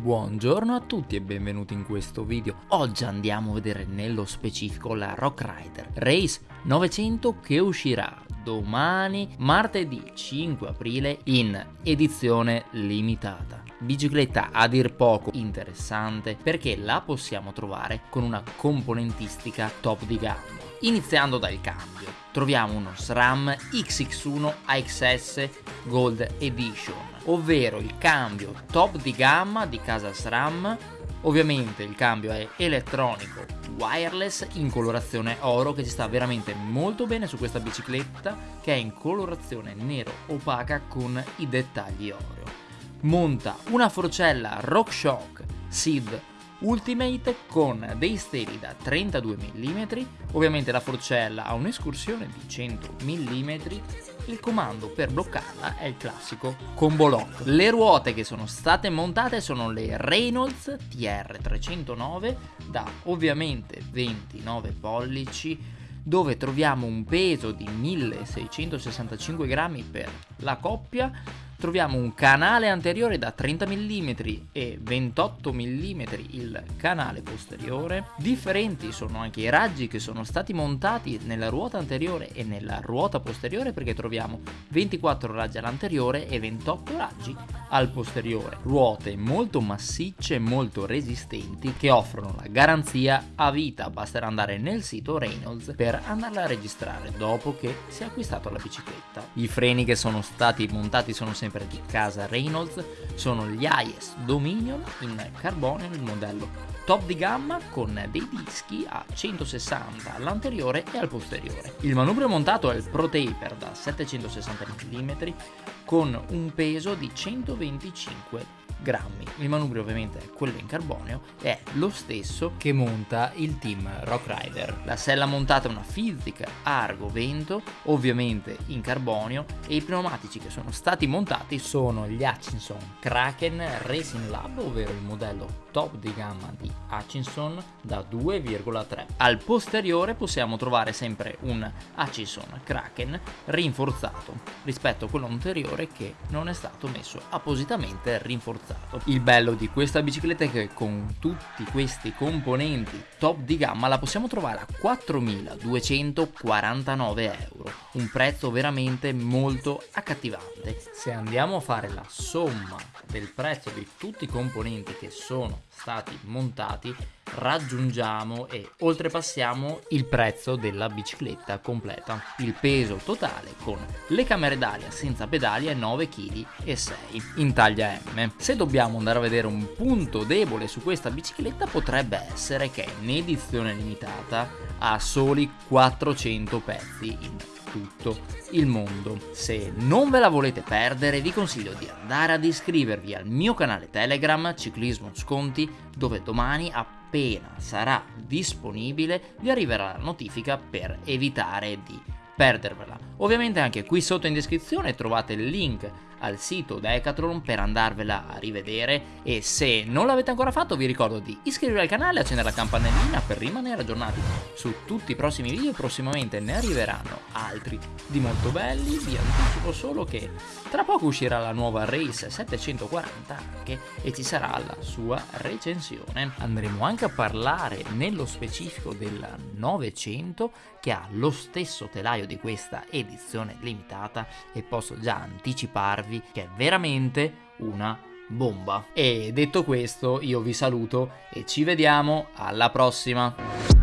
Buongiorno a tutti e benvenuti in questo video. Oggi andiamo a vedere nello specifico la Rock Rider Race 900 che uscirà domani martedì 5 aprile in edizione limitata. Bicicletta a dir poco interessante perché la possiamo trovare con una componentistica top di gamma. Iniziando dal cambio, troviamo uno SRAM XX1 AXS Gold Edition, ovvero il cambio top di gamma di casa SRAM Ovviamente il cambio è elettronico wireless in colorazione oro che ci sta veramente molto bene su questa bicicletta che è in colorazione nero opaca con i dettagli oro. Monta una forcella RockShox SID Ultimate con dei steli da 32 mm, ovviamente la forcella ha un'escursione di 100 mm, il comando per bloccarla è il classico combo lock. Le ruote che sono state montate sono le Reynolds TR309 da ovviamente 29 pollici dove troviamo un peso di 1665 grammi per la coppia troviamo un canale anteriore da 30 mm e 28 mm il canale posteriore. Differenti sono anche i raggi che sono stati montati nella ruota anteriore e nella ruota posteriore perché troviamo 24 raggi all'anteriore e 28 raggi al posteriore. Ruote molto massicce e molto resistenti che offrono la garanzia a vita, basterà andare nel sito Reynolds per andarla a registrare dopo che si è acquistato la bicicletta. I freni che sono stati montati sono sempre di casa Reynolds sono gli IS Dominion in carbonio nel modello top di gamma con dei dischi a 160 all'anteriore e al posteriore. Il manubrio montato è il Pro Taper da 760 mm con un peso di 125 grammi. Il manubrio ovviamente è quello in carbonio e è lo stesso che monta il team Rock Rider. La sella montata è una Physic Argo Vento, ovviamente in carbonio e i pneumatici che sono stati montati sono gli Hutchinson Kraken Racing Lab, ovvero il modello top di gamma di Hutchinson da 2,3. Al posteriore possiamo trovare sempre un Hutchinson Kraken rinforzato rispetto a quello anteriore che non è stato messo appositamente rinforzato utilizzato. Il bello di questa bicicletta è che con tutti questi componenti top di gamma la possiamo trovare a 4.249 euro, un prezzo veramente molto accattivante. Se andiamo a fare la somma del prezzo di tutti i componenti che sono stati montati raggiungiamo e oltrepassiamo il prezzo della bicicletta completa. Il peso totale con le camere d'aria senza pedali è 9,6 kg in taglia M. Se dobbiamo andare a vedere un punto debole su questa bicicletta potrebbe essere che in edizione limitata ha soli 400 pezzi in tutto il mondo. Se non ve la volete perdere vi consiglio di andare ad iscrivervi al mio canale Telegram Ciclismo Sconti dove domani appena sarà disponibile vi arriverà la notifica per evitare di perdervela. Ovviamente anche qui sotto in descrizione trovate il link al sito Decathlon per andarvela a rivedere. E se non l'avete ancora fatto vi ricordo di iscrivervi al canale e accendere la campanellina per rimanere aggiornati su tutti i prossimi video. Prossimamente ne arriveranno altri di molto belli. Vi anticipo solo che tra poco uscirà la nuova Race 740 anche e ci sarà la sua recensione. Andremo anche a parlare nello specifico del 900 che ha lo stesso telaio di questa edizione limitata e posso già anticiparvi mostrarvi che è veramente una bomba. E detto questo io vi saluto e ci vediamo alla prossima.